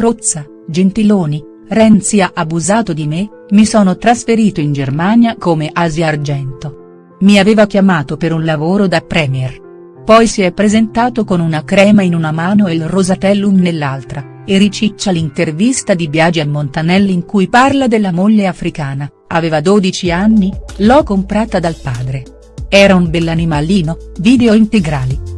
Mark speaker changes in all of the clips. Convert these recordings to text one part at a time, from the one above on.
Speaker 1: Crozza, Gentiloni, Renzi ha abusato di me, mi sono trasferito in Germania come Asia Argento. Mi aveva chiamato per un lavoro da premier. Poi si è presentato con una crema in una mano e il Rosatellum nell'altra, e riciccia l'intervista di Biagi a Montanelli in cui parla della moglie africana, aveva 12 anni, l'ho comprata dal padre. Era un bell'animalino, video integrali.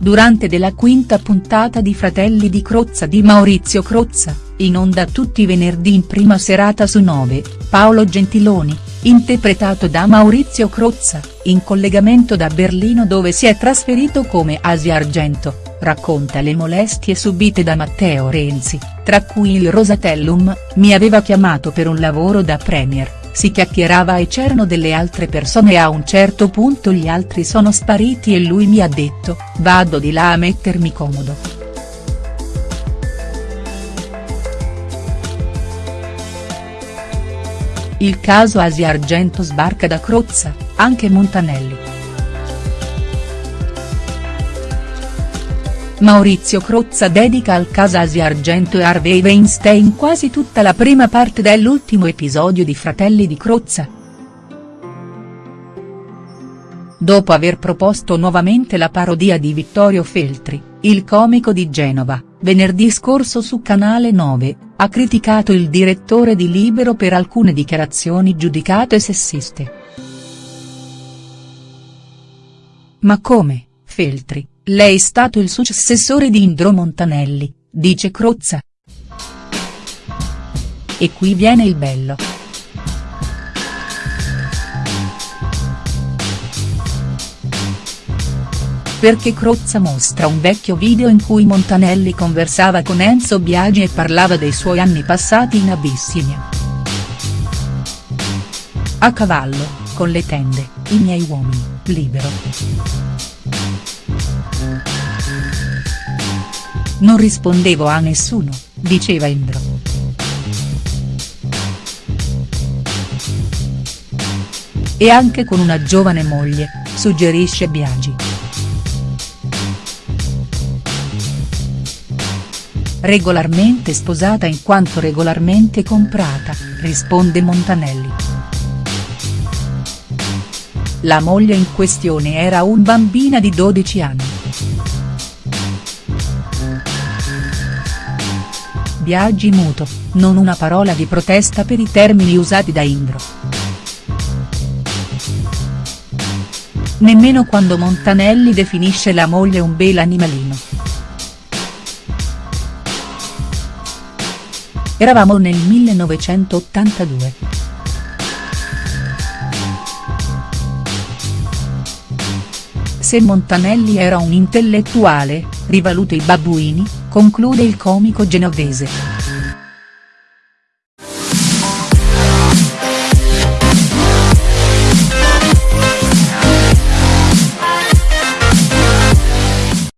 Speaker 1: Durante della quinta puntata di Fratelli di Crozza di Maurizio Crozza, in onda tutti i venerdì in prima serata su 9, Paolo Gentiloni, interpretato da Maurizio Crozza, in collegamento da Berlino dove si è trasferito come Asia Argento, racconta le molestie subite da Matteo Renzi, tra cui il Rosatellum, mi aveva chiamato per un lavoro da premier si chiacchierava e c'erano delle altre persone e a un certo punto gli altri sono spariti e lui mi ha detto, vado di là a mettermi comodo. Il caso Asia Argento sbarca da Crozza, anche Montanelli. Maurizio Crozza dedica al caso Asia Argento e Harvey Weinstein quasi tutta la prima parte dell'ultimo episodio di Fratelli di Crozza. Dopo aver proposto nuovamente la parodia di Vittorio Feltri, il comico di Genova, venerdì scorso su Canale 9, ha criticato il direttore di Libero per alcune dichiarazioni giudicate sessiste. Ma come, Feltri? Lei è stato il successore di Indro Montanelli, dice Crozza. E qui viene il bello. Perché Crozza mostra un vecchio video in cui Montanelli conversava con Enzo Biagi e parlava dei suoi anni passati in Abissinia. A cavallo, con le tende, i miei uomini, libero. Non rispondevo a nessuno, diceva Indro. E anche con una giovane moglie, suggerisce Biagi. Regolarmente sposata in quanto regolarmente comprata, risponde Montanelli. La moglie in questione era un bambina di 12 anni. Biagi muto, non una parola di protesta per i termini usati da Indro. Nemmeno quando Montanelli definisce la moglie un bel animalino. Eravamo nel 1982. Se Montanelli era un intellettuale, rivaluto i babbuini, conclude il comico genovese.